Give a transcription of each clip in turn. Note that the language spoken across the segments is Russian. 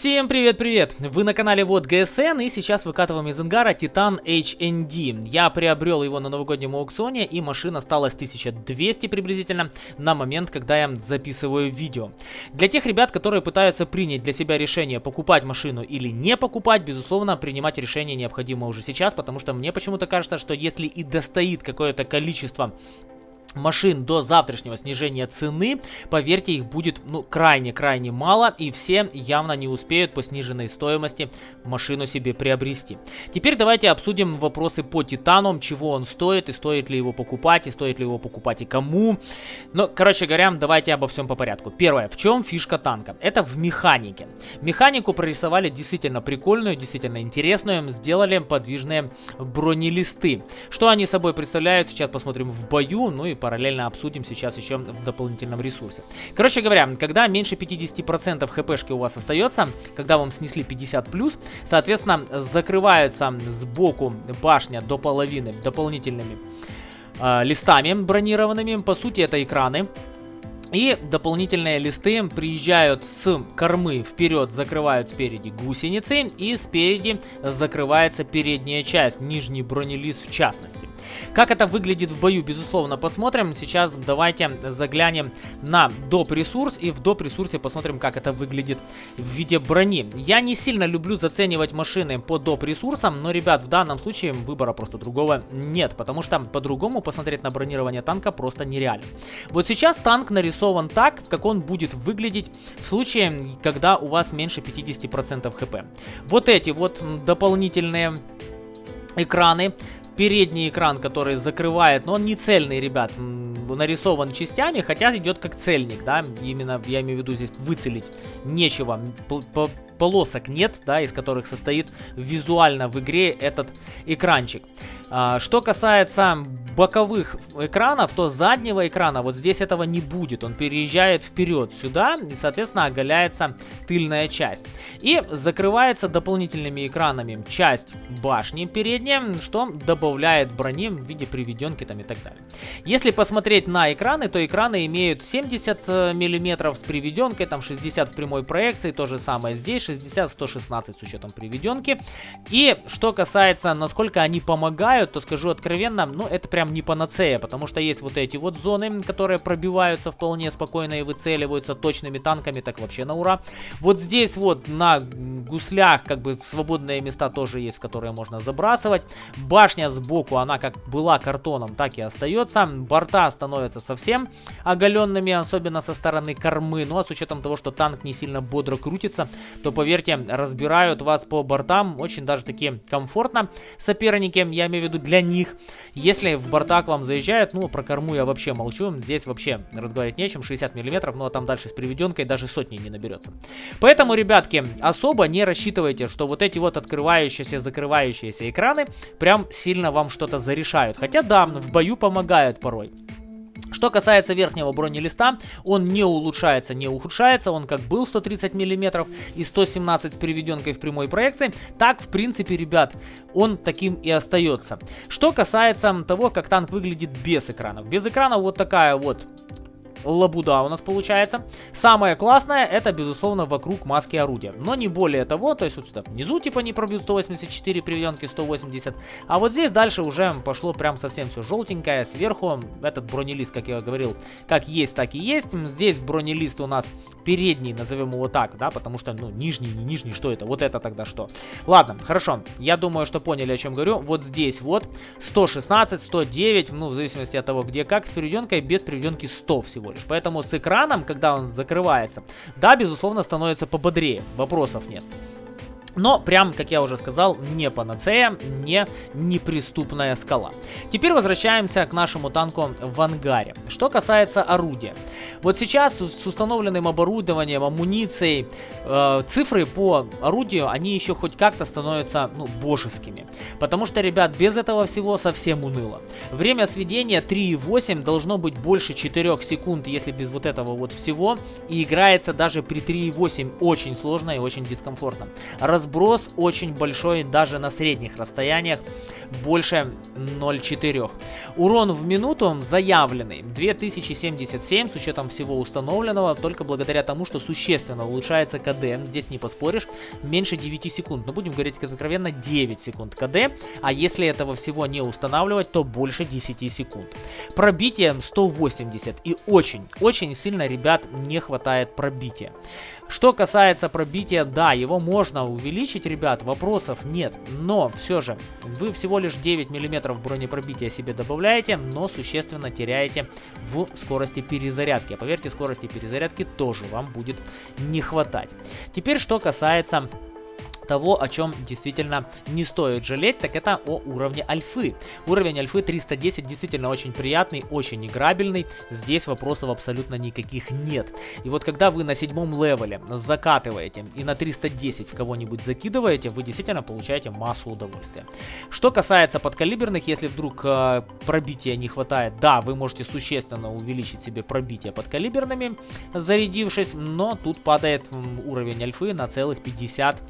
Всем привет-привет! Вы на канале Вот ГСН и сейчас выкатываем из ангара Titan HND. Я приобрел его на новогоднем аукционе и машина осталась 1200 приблизительно на момент, когда я записываю видео. Для тех ребят, которые пытаются принять для себя решение покупать машину или не покупать, безусловно, принимать решение необходимо уже сейчас, потому что мне почему-то кажется, что если и достоит какое-то количество машин до завтрашнего снижения цены, поверьте, их будет ну крайне-крайне мало, и все явно не успеют по сниженной стоимости машину себе приобрести. Теперь давайте обсудим вопросы по Титану, чего он стоит, и стоит ли его покупать, и стоит ли его покупать и кому. Ну, короче говоря, давайте обо всем по порядку. Первое, в чем фишка танка? Это в механике. Механику прорисовали действительно прикольную, действительно интересную, сделали подвижные бронелисты. Что они собой представляют, сейчас посмотрим в бою, ну и параллельно обсудим сейчас еще в дополнительном ресурсе. Короче говоря, когда меньше 50% хпшки у вас остается, когда вам снесли 50+, соответственно, закрываются сбоку башня до половины дополнительными э, листами бронированными. По сути, это экраны и дополнительные листы приезжают с кормы вперед, закрывают спереди гусеницы и спереди закрывается передняя часть, нижний бронелист в частности. Как это выглядит в бою, безусловно, посмотрим. Сейчас давайте заглянем на доп. ресурс и в доп. ресурсе посмотрим, как это выглядит в виде брони. Я не сильно люблю заценивать машины по доп. ресурсам, но, ребят, в данном случае выбора просто другого нет, потому что по-другому посмотреть на бронирование танка просто нереально. Вот сейчас танк нарисован нарисован так, как он будет выглядеть в случае, когда у вас меньше 50% хп. Вот эти вот дополнительные экраны передний экран, который закрывает, но он не цельный, ребят, нарисован частями, хотя идет как цельник, да, именно я имею в виду здесь выцелить нечего, полосок нет, да, из которых состоит визуально в игре этот экранчик. А, что касается боковых экранов, то заднего экрана вот здесь этого не будет. Он переезжает вперед сюда и, соответственно, оголяется тыльная часть. И закрывается дополнительными экранами часть башни передняя, что добавляет брони в виде приведенки там и так далее. Если посмотреть на экраны, то экраны имеют 70 э, мм с приведенкой, там 60 в прямой проекции, то же самое здесь, 60-116 с учетом приведенки. И что касается, насколько они помогают, то скажу откровенно, ну это прям не панацея, потому что есть вот эти вот зоны, которые пробиваются вполне спокойно и выцеливаются точными танками, так вообще на ура. Вот здесь вот на гуслях как бы свободные места тоже есть, которые можно забрасывать. Башня сбоку, она как была картоном, так и остается. Борта становятся совсем оголенными, особенно со стороны кормы. Ну а с учетом того, что танк не сильно бодро крутится, то поверьте, разбирают вас по бортам очень даже таки комфортно соперники, я имею в виду для них. Если в борта к вам заезжают, ну про корму я вообще молчу, здесь вообще разговаривать нечем, 60 миллиметров, ну а там дальше с приведенкой даже сотни не наберется. Поэтому, ребятки, особо не рассчитывайте, что вот эти вот открывающиеся, закрывающиеся экраны прям сильно вам что-то зарешают. Хотя да, в бою помогают порой. Что касается верхнего бронелиста, он не улучшается, не ухудшается, он как был 130 мм и 117 с приведенкой в прямой проекции, так в принципе, ребят, он таким и остается. Что касается того, как танк выглядит без экранов. Без экрана вот такая вот лабуда у нас получается. Самое классное, это, безусловно, вокруг маски орудия. Но не более того, то есть вот сюда внизу типа не пробьют 184, приведенки 180. А вот здесь дальше уже пошло прям совсем все желтенькое. Сверху этот бронелист, как я говорил, как есть, так и есть. Здесь бронелист у нас передний, назовем его так, да, потому что, ну, нижний, не нижний, что это? Вот это тогда что? Ладно, хорошо, я думаю, что поняли, о чем говорю. Вот здесь вот 116, 109, ну, в зависимости от того, где как, с приведенкой, без приведенки 100 всего лишь. Поэтому с экраном, когда он закрывается, да, безусловно, становится пободрее, вопросов нет. Но, прям, как я уже сказал, не панацея, не неприступная скала. Теперь возвращаемся к нашему танку в ангаре. Что касается орудия. Вот сейчас с установленным оборудованием, амуницией, э, цифры по орудию, они еще хоть как-то становятся, ну, божескими. Потому что, ребят, без этого всего совсем уныло. Время сведения 3.8 должно быть больше 4 секунд, если без вот этого вот всего. И играется даже при 3.8 очень сложно и очень дискомфортно. Раз разброс очень большой даже на средних расстояниях, больше 0,4. Урон в минуту заявленный 2077 с учетом всего установленного, только благодаря тому, что существенно улучшается КД. Здесь не поспоришь, меньше 9 секунд. Но будем говорить откровенно 9 секунд КД, а если этого всего не устанавливать, то больше 10 секунд. Пробитие 180 и очень, очень сильно, ребят, не хватает пробития. Что касается пробития, да, его можно увеличить, ребят, вопросов нет. Но все же, вы всего лишь 9 мм бронепробития себе добавляете, но существенно теряете в скорости перезарядки. А поверьте, скорости перезарядки тоже вам будет не хватать. Теперь, что касается того, о чем действительно не стоит жалеть, так это о уровне альфы. Уровень альфы 310 действительно очень приятный, очень играбельный. Здесь вопросов абсолютно никаких нет. И вот когда вы на седьмом левеле закатываете и на 310 в кого-нибудь закидываете, вы действительно получаете массу удовольствия. Что касается подкалиберных, если вдруг э, пробития не хватает, да, вы можете существенно увеличить себе пробитие подкалиберными, зарядившись, но тут падает уровень альфы на целых 50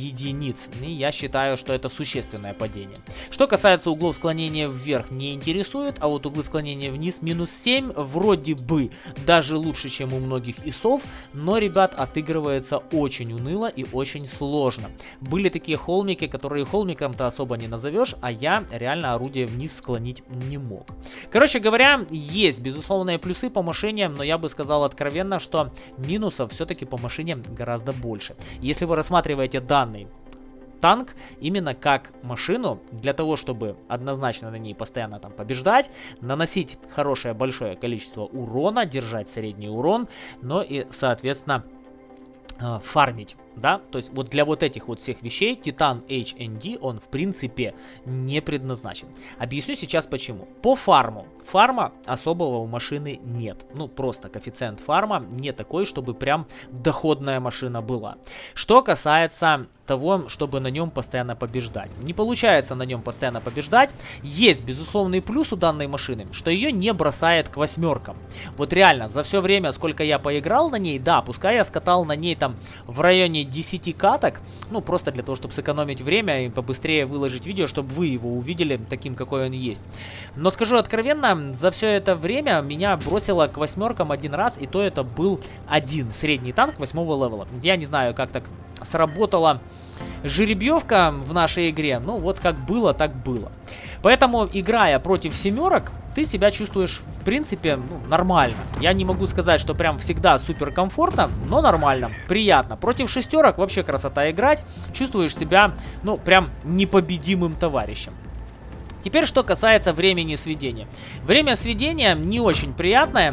единиц. И я считаю, что это существенное падение. Что касается углов склонения вверх, не интересует, а вот углы склонения вниз минус 7 вроде бы даже лучше, чем у многих ИСов, но, ребят, отыгрывается очень уныло и очень сложно. Были такие холмики, которые холмиком-то особо не назовешь, а я реально орудие вниз склонить не мог. Короче говоря, есть безусловные плюсы по машине, но я бы сказал откровенно, что минусов все-таки по машине гораздо больше. Если вы рассматриваете данные данный танк именно как машину для того, чтобы однозначно на ней постоянно там побеждать, наносить хорошее большое количество урона, держать средний урон, но и соответственно э, фармить да, то есть вот для вот этих вот всех вещей Titan HND он в принципе не предназначен. Объясню сейчас почему. По фарму. Фарма особого у машины нет. Ну, просто коэффициент фарма не такой, чтобы прям доходная машина была. Что касается того, чтобы на нем постоянно побеждать. Не получается на нем постоянно побеждать. Есть безусловный плюс у данной машины, что ее не бросает к восьмеркам. Вот реально, за все время, сколько я поиграл на ней, да, пускай я скатал на ней там в районе 10 каток, ну, просто для того, чтобы сэкономить время и побыстрее выложить видео, чтобы вы его увидели таким, какой он есть. Но скажу откровенно, за все это время меня бросило к восьмеркам один раз, и то это был один средний танк восьмого левела. Я не знаю, как так сработала жеребьевка в нашей игре, ну, вот как было, так было. Поэтому, играя против семерок, ты себя чувствуешь, в принципе, ну, нормально. Я не могу сказать, что прям всегда супер комфортно, но нормально, приятно. Против шестерок вообще красота играть. Чувствуешь себя, ну, прям непобедимым товарищем. Теперь, что касается времени сведения. Время сведения не очень приятное,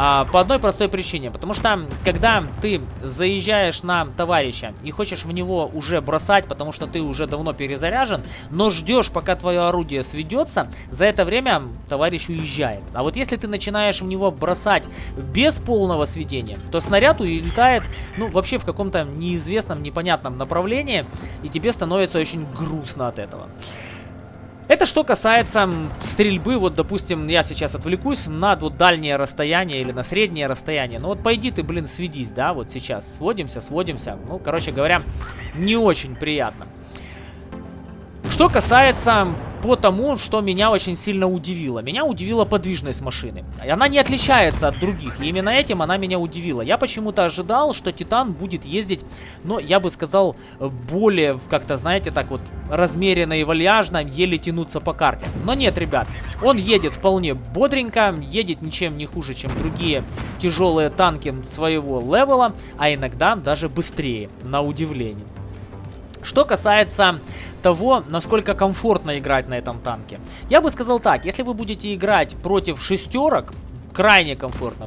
а, по одной простой причине. Потому что, когда ты заезжаешь на товарища и хочешь в него уже бросать, потому что ты уже давно перезаряжен, но ждешь, пока твое орудие сведется, за это время товарищ уезжает. А вот если ты начинаешь в него бросать без полного сведения, то снаряд улетает, ну, вообще в каком-то неизвестном, непонятном направлении, и тебе становится очень грустно от этого. Это что касается стрельбы, вот, допустим, я сейчас отвлекусь на вот дальнее расстояние или на среднее расстояние. Ну вот пойди ты, блин, сведись, да, вот сейчас. Сводимся, сводимся. Ну, короче говоря, не очень приятно. Что касается по тому, что меня очень сильно удивило. Меня удивила подвижность машины. Она не отличается от других, и именно этим она меня удивила. Я почему-то ожидал, что Титан будет ездить, но я бы сказал, более, как-то, знаете, так вот, размеренно и вальяжно, еле тянуться по карте. Но нет, ребят, он едет вполне бодренько, едет ничем не хуже, чем другие тяжелые танки своего левела, а иногда даже быстрее, на удивление. Что касается того, насколько комфортно играть на этом танке. Я бы сказал так, если вы будете играть против шестерок, крайне комфортно.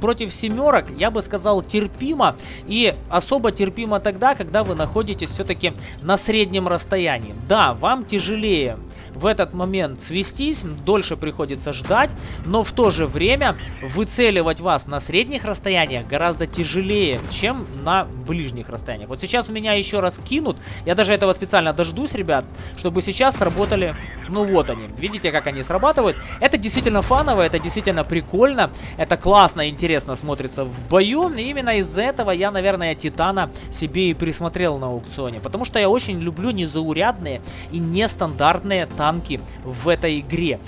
Против семерок, я бы сказал, терпимо. И особо терпимо тогда, когда вы находитесь все-таки на среднем расстоянии. Да, вам тяжелее в этот момент свестись, дольше приходится ждать, но в то же время выцеливать вас на средних расстояниях гораздо тяжелее, чем на ближних расстояниях. Вот сейчас меня еще раз кинут. Я даже этого специально дождусь, ребят, чтобы сейчас сработали... Ну вот они. Видите, как они срабатывают? Это действительно фаново, это действительно прикольно. Это классно, интересно смотрится в бою. И именно из-за этого я, наверное, Титана себе и присмотрел на аукционе. Потому что я очень люблю незаурядные и нестандартные танки в этой игре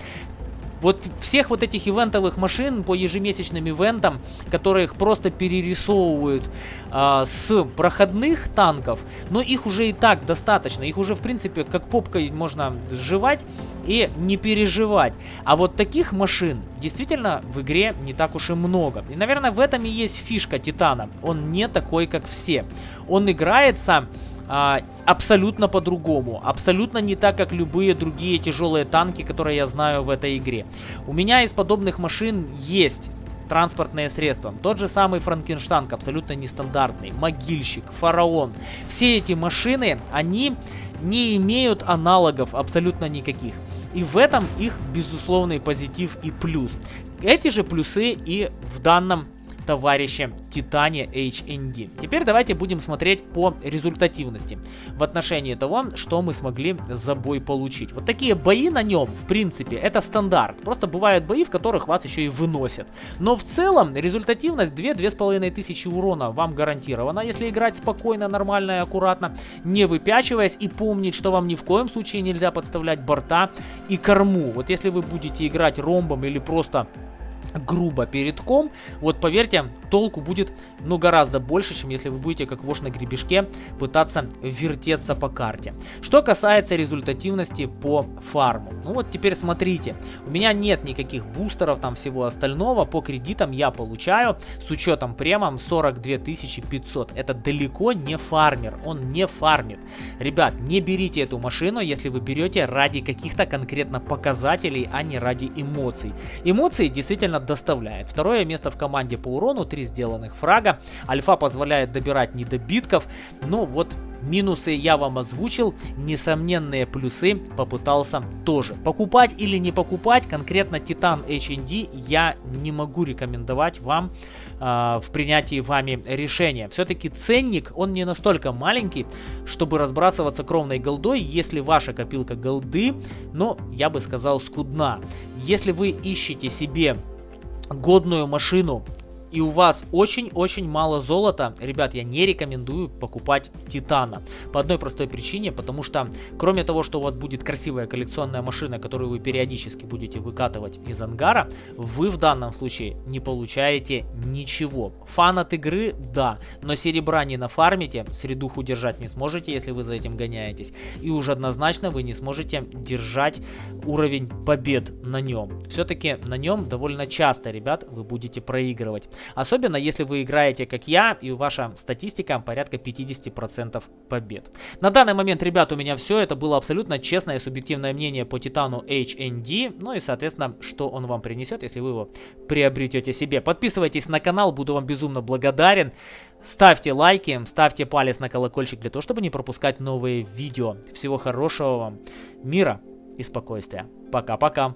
вот всех вот этих ивентовых машин по ежемесячным ивентам, которых просто перерисовывают а, с проходных танков, но их уже и так достаточно. Их уже, в принципе, как попкой можно сживать и не переживать. А вот таких машин действительно в игре не так уж и много. И, наверное, в этом и есть фишка Титана. Он не такой, как все. Он играется а, абсолютно по-другому. Абсолютно не так, как любые другие тяжелые танки, которые я знаю в этой игре. У меня из подобных машин есть транспортные средства. Тот же самый Франкенштанг, абсолютно нестандартный, Могильщик, Фараон. Все эти машины, они не имеют аналогов абсолютно никаких. И в этом их безусловный позитив и плюс. Эти же плюсы и в данном товарища Титане HND. Теперь давайте будем смотреть по результативности в отношении того, что мы смогли за бой получить. Вот такие бои на нем, в принципе, это стандарт. Просто бывают бои, в которых вас еще и выносят. Но в целом результативность 2-2,5 тысячи урона вам гарантирована, если играть спокойно, нормально и аккуратно, не выпячиваясь и помнить, что вам ни в коем случае нельзя подставлять борта и корму. Вот если вы будете играть ромбом или просто грубо перед ком, вот поверьте, толку будет, ну, гораздо больше, чем если вы будете, как вож на гребешке, пытаться вертеться по карте. Что касается результативности по фарму. Ну, вот теперь смотрите, у меня нет никаких бустеров, там всего остального, по кредитам я получаю, с учетом премом 42 500. Это далеко не фармер, он не фармит. Ребят, не берите эту машину, если вы берете ради каких-то конкретно показателей, а не ради эмоций. Эмоции действительно действительно доставляет. Второе место в команде по урону, 3 сделанных фрага. Альфа позволяет добирать недобитков. Но вот Минусы я вам озвучил, несомненные плюсы попытался тоже. Покупать или не покупать конкретно Titan HND я не могу рекомендовать вам э, в принятии вами решения. Все-таки ценник, он не настолько маленький, чтобы разбрасываться кровной голдой, если ваша копилка голды, но я бы сказал скудна. Если вы ищете себе годную машину и у вас очень-очень мало золота, ребят, я не рекомендую покупать Титана. По одной простой причине, потому что кроме того, что у вас будет красивая коллекционная машина, которую вы периодически будете выкатывать из ангара, вы в данном случае не получаете ничего. Фан от игры, да, но серебра не нафармите, средуху держать не сможете, если вы за этим гоняетесь. И уже однозначно вы не сможете держать уровень побед на нем. Все-таки на нем довольно часто, ребят, вы будете проигрывать. Особенно если вы играете как я и ваша статистика порядка 50% побед. На данный момент, ребят, у меня все. Это было абсолютно честное и субъективное мнение по Титану HND. Ну и, соответственно, что он вам принесет, если вы его приобретете себе. Подписывайтесь на канал, буду вам безумно благодарен. Ставьте лайки, ставьте палец на колокольчик для того, чтобы не пропускать новые видео. Всего хорошего вам, мира и спокойствия. Пока-пока.